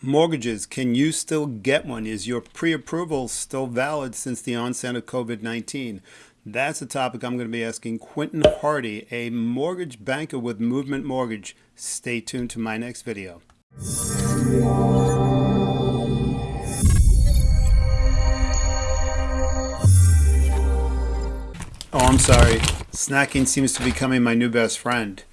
Mortgages, can you still get one? Is your pre-approval still valid since the onset of COVID-19? That's a topic I'm going to be asking Quentin Hardy, a mortgage banker with Movement Mortgage. Stay tuned to my next video. Oh, I'm sorry. Snacking seems to be becoming my new best friend.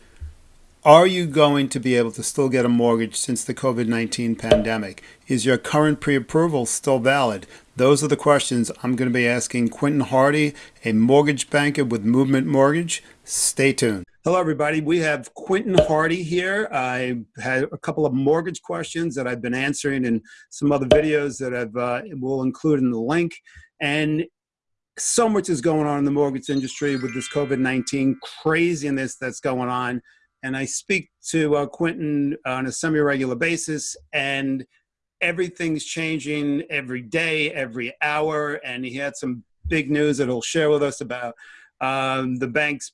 Are you going to be able to still get a mortgage since the COVID-19 pandemic? Is your current pre-approval still valid? Those are the questions I'm going to be asking Quentin Hardy, a mortgage banker with Movement Mortgage. Stay tuned. Hello, everybody. We have Quentin Hardy here. I had a couple of mortgage questions that I've been answering in some other videos that I've uh, will include in the link. And so much is going on in the mortgage industry with this COVID-19 craziness that's going on and I speak to uh, Quentin on a semi-regular basis, and everything's changing every day, every hour, and he had some big news that he'll share with us about um, the banks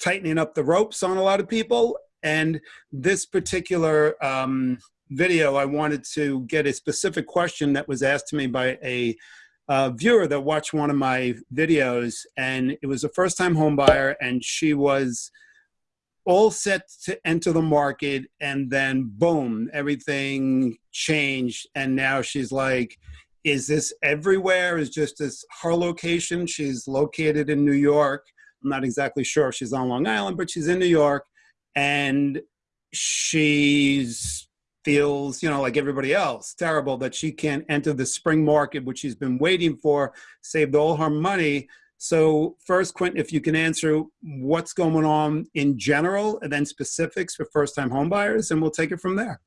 tightening up the ropes on a lot of people. And this particular um, video, I wanted to get a specific question that was asked to me by a uh, viewer that watched one of my videos, and it was a first-time homebuyer, and she was all set to enter the market and then boom everything changed. And now she's like is this everywhere? Is just this her location? She's located in new york. I'm not exactly sure if she's on long island but she's in new york. And she's feels you know like everybody else terrible that she can't enter the spring market which she's been waiting for saved all her money so first, Quentin, if you can answer what's going on in general and then specifics for first-time homebuyers, and we'll take it from there.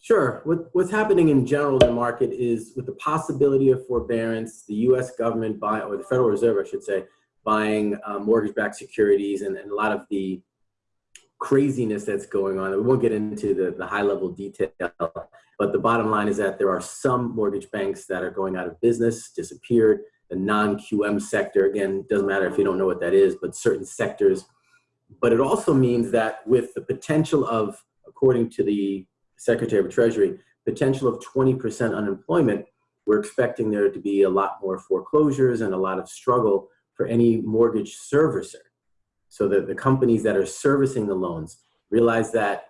Sure. What, what's happening in general in the market is with the possibility of forbearance, the U.S. government buy, or the Federal Reserve, I should say, buying uh, mortgage-backed securities and, and a lot of the craziness that's going on. We won't get into the, the high-level detail, but the bottom line is that there are some mortgage banks that are going out of business, disappeared, the non-QM sector. Again, doesn't matter if you don't know what that is, but certain sectors. But it also means that with the potential of, according to the Secretary of Treasury, potential of 20% unemployment, we're expecting there to be a lot more foreclosures and a lot of struggle for any mortgage servicer. So that the companies that are servicing the loans realize that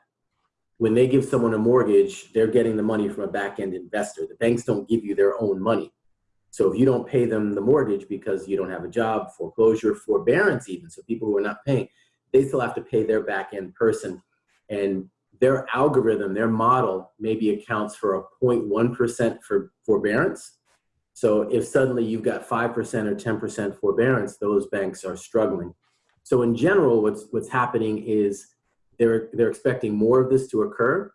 when they give someone a mortgage, they're getting the money from a back-end investor. The banks don't give you their own money. So if you don't pay them the mortgage because you don't have a job, foreclosure, forbearance even, so people who are not paying, they still have to pay their back end person. And their algorithm, their model maybe accounts for a 0.1% for forbearance. So if suddenly you've got 5% or 10% forbearance, those banks are struggling. So in general, what's, what's happening is they're, they're expecting more of this to occur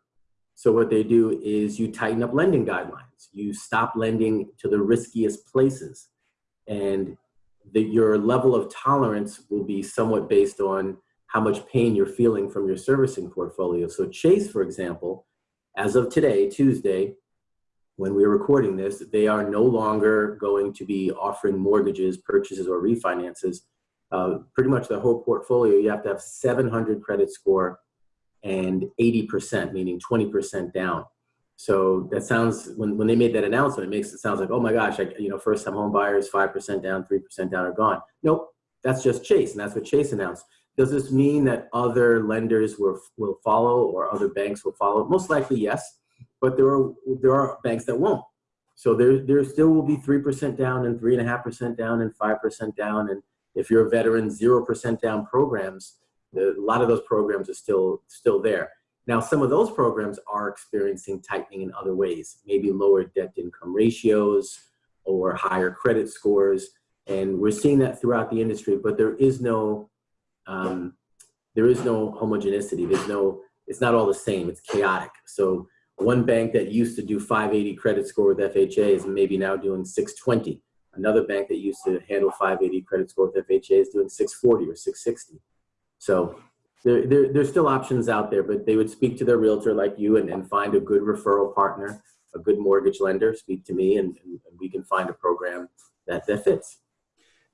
so what they do is you tighten up lending guidelines. You stop lending to the riskiest places. And the, your level of tolerance will be somewhat based on how much pain you're feeling from your servicing portfolio. So Chase, for example, as of today, Tuesday, when we're recording this, they are no longer going to be offering mortgages, purchases, or refinances. Uh, pretty much the whole portfolio, you have to have 700 credit score and 80%, meaning 20% down. So that sounds, when, when they made that announcement, it makes it sounds like, oh my gosh, I, you know, first time home buyers, 5% down, 3% down are gone. Nope, that's just Chase, and that's what Chase announced. Does this mean that other lenders will, will follow or other banks will follow? Most likely, yes, but there are, there are banks that won't. So there, there still will be 3% down and 3.5% down and 5% down. And if you're a veteran, 0% down programs, the, a lot of those programs are still, still there. Now, some of those programs are experiencing tightening in other ways, maybe lower debt income ratios or higher credit scores. And we're seeing that throughout the industry, but there is no, um, there is no homogeneity. There's no, it's not all the same, it's chaotic. So one bank that used to do 580 credit score with FHA is maybe now doing 620. Another bank that used to handle 580 credit score with FHA is doing 640 or 660. So there, there, there's still options out there, but they would speak to their realtor like you and, and find a good referral partner, a good mortgage lender, speak to me, and, and we can find a program that, that fits.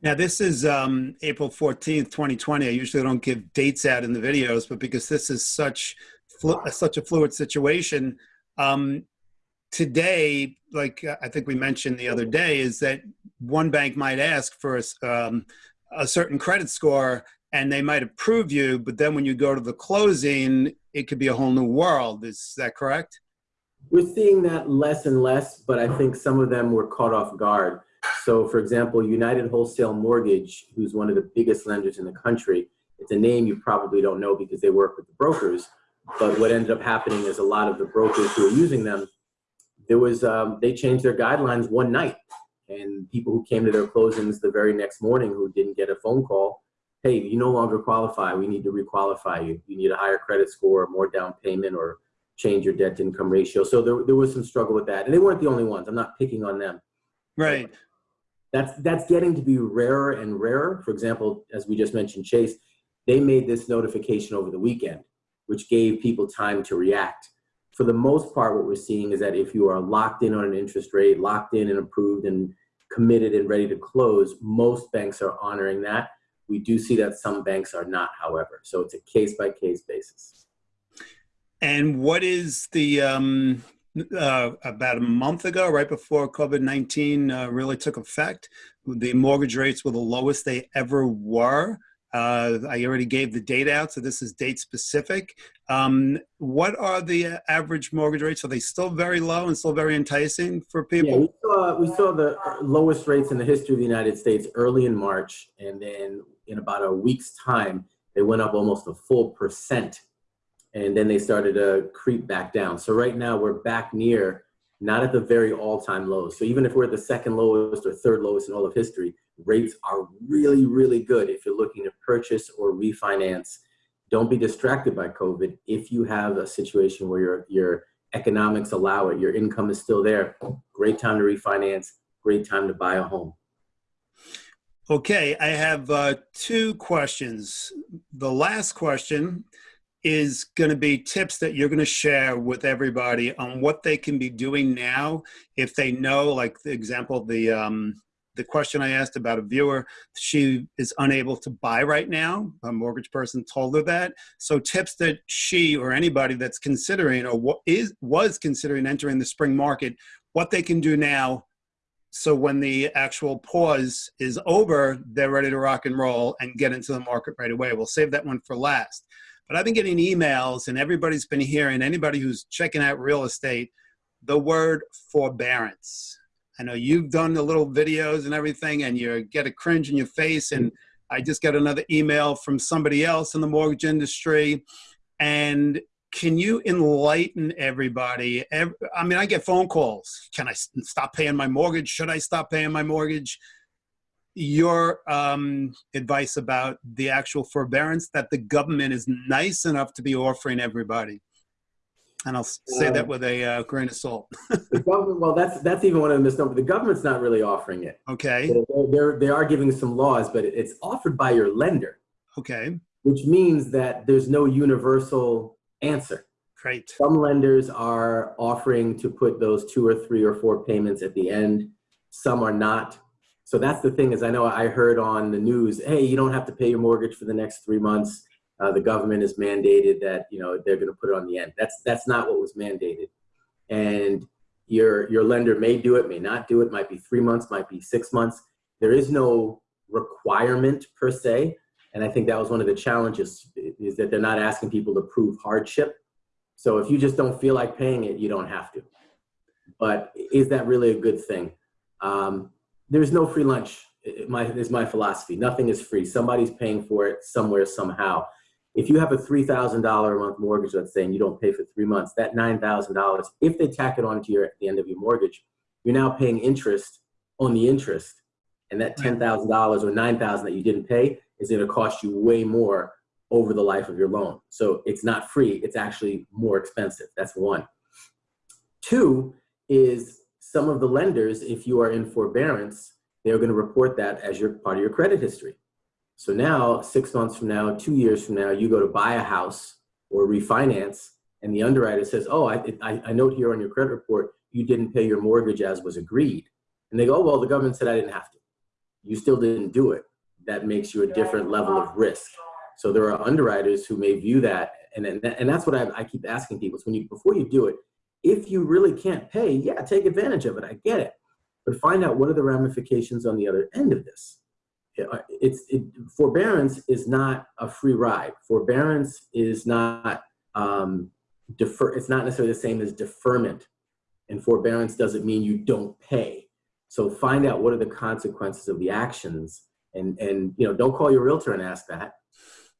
Now, this is um, April 14th, 2020. I usually don't give dates out in the videos, but because this is such, such a fluid situation, um, today, like uh, I think we mentioned the other day, is that one bank might ask for a, um, a certain credit score and they might approve you, but then when you go to the closing, it could be a whole new world. Is that correct? We're seeing that less and less, but I think some of them were caught off guard. So, for example, United Wholesale Mortgage, who's one of the biggest lenders in the country, it's a name you probably don't know because they work with the brokers. But what ended up happening is a lot of the brokers who are using them, there was um, they changed their guidelines one night, and people who came to their closings the very next morning who didn't get a phone call, hey, you no longer qualify. We need to requalify you. You need a higher credit score, more down payment, or change your debt to income ratio. So there, there was some struggle with that. And they weren't the only ones. I'm not picking on them. Right. That's, that's getting to be rarer and rarer. For example, as we just mentioned, Chase, they made this notification over the weekend, which gave people time to react. For the most part, what we're seeing is that if you are locked in on an interest rate, locked in and approved and committed and ready to close, most banks are honoring that. We do see that some banks are not, however. So it's a case by case basis. And what is the um, uh, about a month ago, right before COVID nineteen uh, really took effect, the mortgage rates were the lowest they ever were. Uh, I already gave the date out, so this is date specific. Um, what are the average mortgage rates? Are they still very low and still very enticing for Yeah, people? we saw, we saw the lowest rates in the history of the United States early in March, and then in about a week's time, they went up almost a full percent, and then they started to creep back down. So right now, we're back near, not at the very all-time lows. So even if we're at the second lowest or third lowest in all of history, rates are really, really good if you're looking to purchase or refinance. Don't be distracted by COVID. If you have a situation where your your economics allow it, your income is still there, great time to refinance, great time to buy a home. Okay, I have uh, two questions. The last question is going to be tips that you're going to share with everybody on what they can be doing now if they know, like the example, the um, the question I asked about a viewer, she is unable to buy right now. A mortgage person told her that. So tips that she or anybody that's considering or what is was considering entering the spring market, what they can do now so when the actual pause is over, they're ready to rock and roll and get into the market right away. We'll save that one for last. But I've been getting emails, and everybody's been hearing, anybody who's checking out real estate, the word forbearance. I know you've done the little videos and everything, and you get a cringe in your face. And I just got another email from somebody else in the mortgage industry. And can you enlighten everybody? I mean, I get phone calls. Can I stop paying my mortgage? Should I stop paying my mortgage? Your um, advice about the actual forbearance that the government is nice enough to be offering everybody. And I'll say that Um, with a uh, grain of salt. The well, that's that's even one of the misnomers. The government's not really offering it. Okay. They're, they're, they are giving some laws, but it's offered by your lender, Okay. which means that there's no universal answer. Great. Some lenders are offering to put those two or three or four payments at the end. Some are not. So that's the thing is I know I heard on the news, hey, you don't have to pay your mortgage for the next three months. Uh, the government has mandated that you know they're going to put it on the end. That's that's not what was mandated. And your your lender may do it, may not do it. Might be three months, might be six months. There is no requirement per se. And I think that was one of the challenges is that they're not asking people to prove hardship. So if you just don't feel like paying it, you don't have to. But is that really a good thing? Um, there's no free lunch. My is my philosophy. Nothing is free. Somebody's paying for it somewhere somehow. If you have a three thousand dollar a month mortgage, let's say, and you don't pay for three months, that nine thousand dollars, if they tack it onto your at the end of your mortgage, you're now paying interest on the interest, and that ten thousand dollars or nine thousand that you didn't pay is going to cost you way more over the life of your loan. So it's not free, it's actually more expensive. That's one. Two is some of the lenders, if you are in forbearance, they're going to report that as your part of your credit history. So now, six months from now, two years from now, you go to buy a house or refinance, and the underwriter says, "Oh, I, I, I note here on your credit report you didn't pay your mortgage as was agreed," and they go, oh, "Well, the government said I didn't have to. You still didn't do it. That makes you a different level of risk." So there are underwriters who may view that, and and, and that's what I, I keep asking people: is when you before you do it, If you really can't pay, yeah, take advantage of it. I get it. But find out what are the ramifications on the other end of this. Uh, it's it, forbearance is not a free ride. Forbearance is not um, defer. It's not necessarily the same as deferment, and forbearance doesn't mean you don't pay. So find out what are the consequences of the actions, and and you know don't call your realtor and ask that.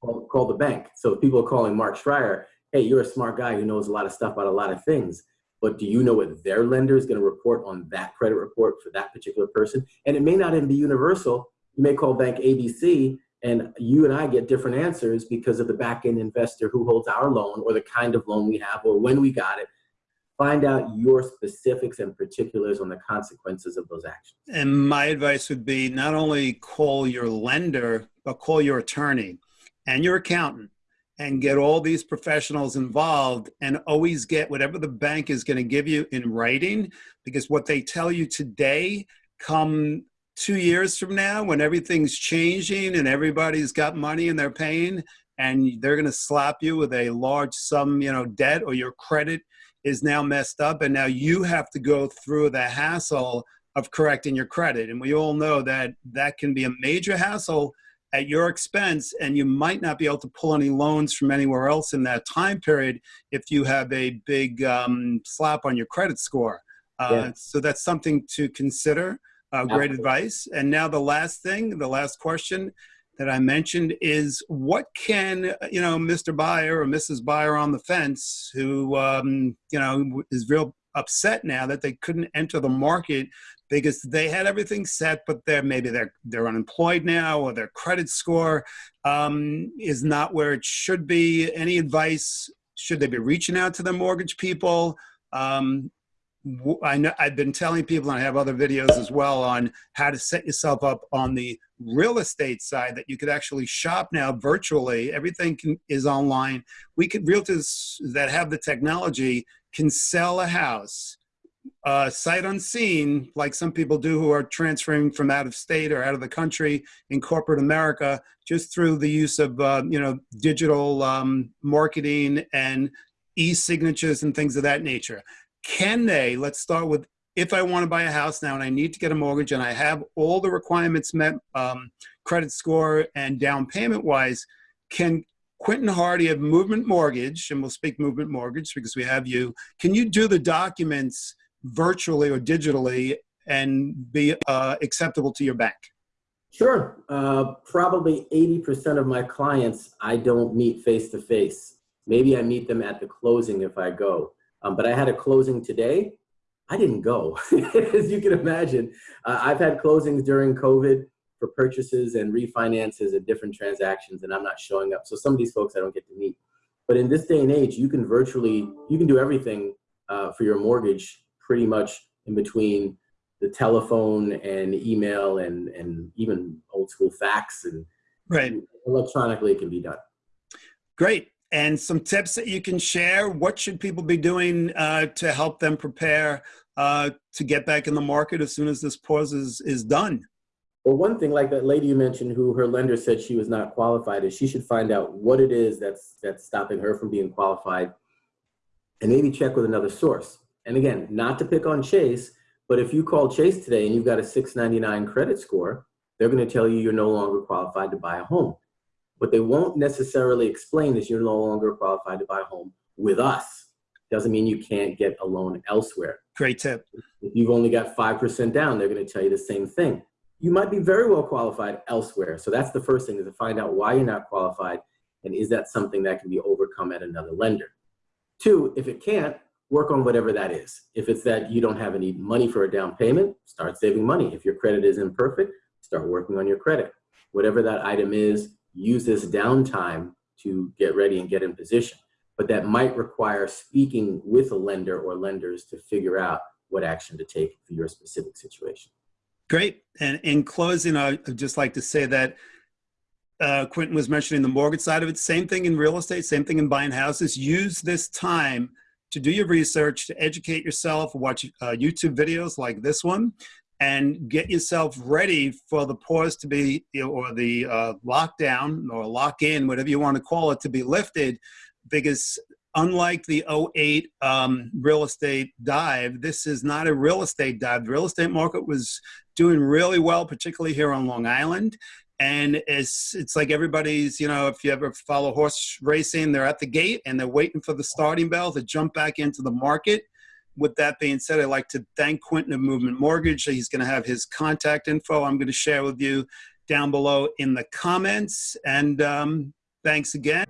Call, call the bank. So people are calling Mark Schreier, hey, you're a smart guy who knows a lot of stuff about a lot of things but do you know what their lender is going to report on that credit report for that particular person? And it may not even be universal. You may call bank ABC and you and I get different answers because of the back end investor who holds our loan or the kind of loan we have or when we got it. Find out your specifics and particulars on the consequences of those actions. And my advice would be not only call your lender, but call your attorney and your accountant and get all these professionals involved and always get whatever the bank is going to give you in writing because what they tell you today come two years from now when everything's changing and everybody's got money and they're paying and they're going to slap you with a large sum you know debt or your credit is now messed up and now you have to go through the hassle of correcting your credit and we all know that that can be a major hassle at your expense and you might not be able to pull any loans from anywhere else in that time period if you have a big um, slap on your credit score. Uh, yeah. So that's something to consider. Uh, great advice. And now the last thing, the last question that I mentioned is what can, you know, Mr. Buyer or Mrs. Buyer on the fence who, um, you know, is real upset now that they couldn't enter the market because they had everything set, but they're maybe they're they're unemployed now or their credit score um, is not where it should be. Any advice? Should they be reaching out to the mortgage people? Um, I know I've been telling people, and I have other videos as well on how to set yourself up on the real estate side that you could actually shop now virtually. Everything can, is online. We could realtors that have the technology can sell a house uh, sight unseen, like some people do who are transferring from out of state or out of the country in corporate America, just through the use of uh, you know digital um, marketing and e-signatures and things of that nature. Can they? Let's start with if I want to buy a house now and I need to get a mortgage and I have all the requirements met, um, credit score and down payment wise, can Quentin Hardy of Movement Mortgage, and we'll speak Movement Mortgage because we have you. Can you do the documents virtually or digitally and be uh, acceptable to your bank? Sure. Uh, probably 80% of my clients I don't meet face to face. Maybe I meet them at the closing if I go. Um, but I had a closing today. I didn't go, as you can imagine. Uh, I've had closings during COVID for purchases and refinances and different transactions, and I'm not showing up. So some of these folks I don't get to meet. But in this day and age, you can virtually, you can do everything uh, for your mortgage pretty much in between the telephone and email and, and even old school fax and right. electronically it can be done. Great. And some tips that you can share. What should people be doing uh, to help them prepare uh, to get back in the market as soon as this pause is, is done? Well, one thing like that lady you mentioned who her lender said she was not qualified is she should find out what it is that's, that's stopping her from being qualified and maybe check with another source. And again, not to pick on Chase, but if you call Chase today and you've got a 699 credit score, they're going to tell you you're no longer qualified to buy a home. What they won't necessarily explain is you're no longer qualified to buy a home with us. Doesn't mean you can't get a loan elsewhere. Great tip. If you've only got 5% down, they're going to tell you the same thing. You might be very well qualified elsewhere. So that's the first thing is to find out why you're not qualified and is that something that can be overcome at another lender. Two, if it can't, work on whatever that is. If it's that you don't have any money for a down payment, start saving money. If your credit is imperfect, start working on your credit. Whatever that item is, use this downtime to get ready and get in position. But that might require speaking with a lender or lenders to figure out what action to take for your specific situation. Great. And in closing, I'd just like to say that uh, Quentin was mentioning the mortgage side of it. Same thing in real estate, same thing in buying houses. Use this time to do your research, to educate yourself, watch uh, YouTube videos like this one, and get yourself ready for the pause to be, or the uh, lockdown or lock in, whatever you want to call it, to be lifted. Because unlike the 08 um, real estate dive, this is not a real estate dive. The real estate market was doing really well, particularly here on Long Island. And it's, it's like everybody's, you know, if you ever follow horse racing, they're at the gate and they're waiting for the starting bell to jump back into the market. With that being said, I'd like to thank Quentin of Movement Mortgage. He's going to have his contact info I'm going to share with you down below in the comments. And um, thanks again.